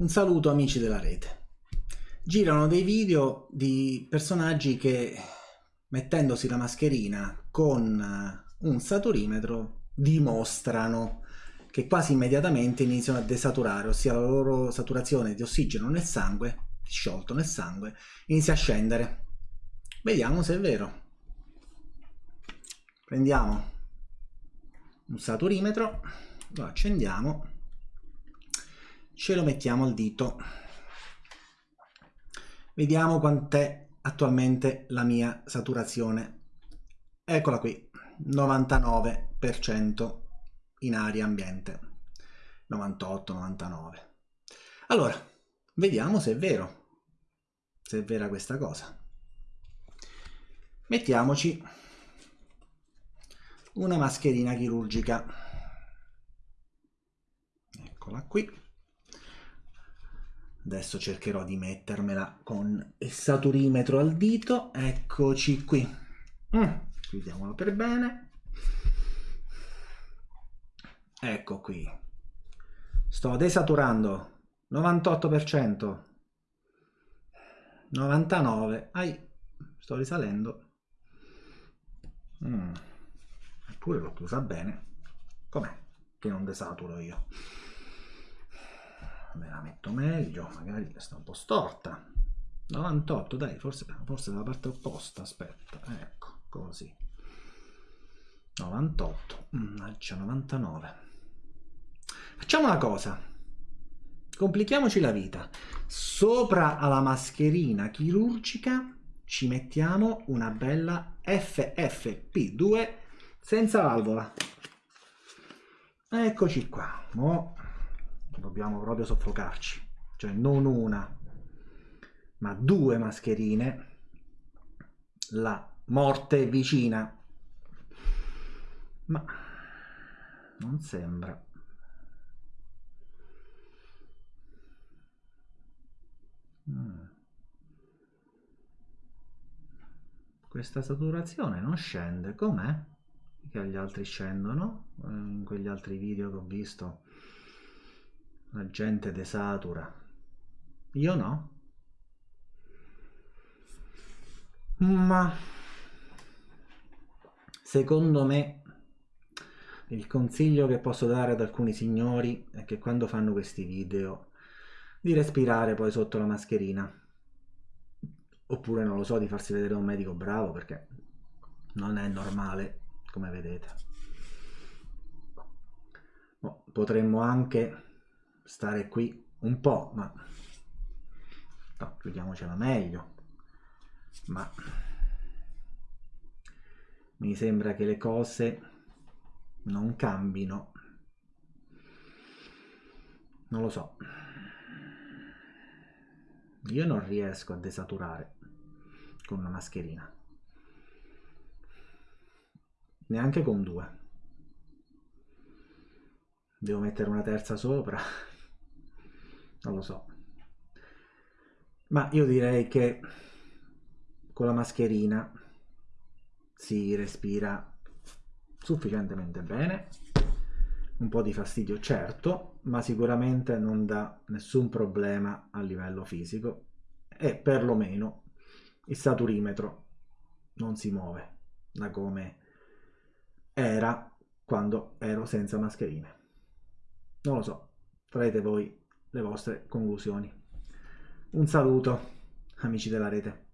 Un saluto amici della rete. Girano dei video di personaggi che mettendosi la mascherina con eh, un saturimetro dimostrano che quasi immediatamente iniziano a desaturare, ossia la loro saturazione di ossigeno nel sangue, sciolto nel sangue, inizia a scendere. Vediamo se è vero. Prendiamo un saturimetro, lo accendiamo ce lo mettiamo al dito. Vediamo quant'è attualmente la mia saturazione. Eccola qui, 99% in aria ambiente. 98, 99. Allora, vediamo se è vero, se è vera questa cosa. Mettiamoci una mascherina chirurgica. Eccola qui adesso cercherò di mettermela con il saturimetro al dito. Eccoci qui. Mm, chiudiamolo per bene. Ecco qui. Sto desaturando. 98% 99 ai sto risalendo. Mm. eppure l'ho chiusa bene. Com'è che non desaturo io me la metto meglio magari sta un po' storta. 98 dai forse, forse la parte opposta aspetta ecco così. 98 mannaggia 99 facciamo una cosa. Complichiamoci la vita. Sopra alla mascherina chirurgica ci mettiamo una bella FFP2 senza valvola. Eccoci qua dobbiamo proprio soffocarci. Cioè non una ma due mascherine. La morte è vicina. Ma non sembra. Mm. questa saturazione non scende. Com'è? che gli altri scendono eh, in quegli altri video che ho visto la gente desatura io no. Ma secondo me il consiglio che posso dare ad alcuni signori è che quando fanno questi video di respirare poi sotto la mascherina. Oppure non lo so di farsi vedere un medico bravo perché non è normale come vedete. Potremmo anche stare qui un po', ma no, chiudiamocela meglio. Ma mi sembra che le cose non cambino. Non lo so. Io non riesco a desaturare con una mascherina. Neanche con due. Devo mettere una terza sopra non lo so. Ma io direi che con la mascherina si respira sufficientemente bene. Un po' di fastidio certo ma sicuramente non dà nessun problema a livello fisico e perlomeno il saturimetro non si muove da come era quando ero senza mascherine. Non lo so farete voi le vostre conclusioni. Un saluto, amici della rete.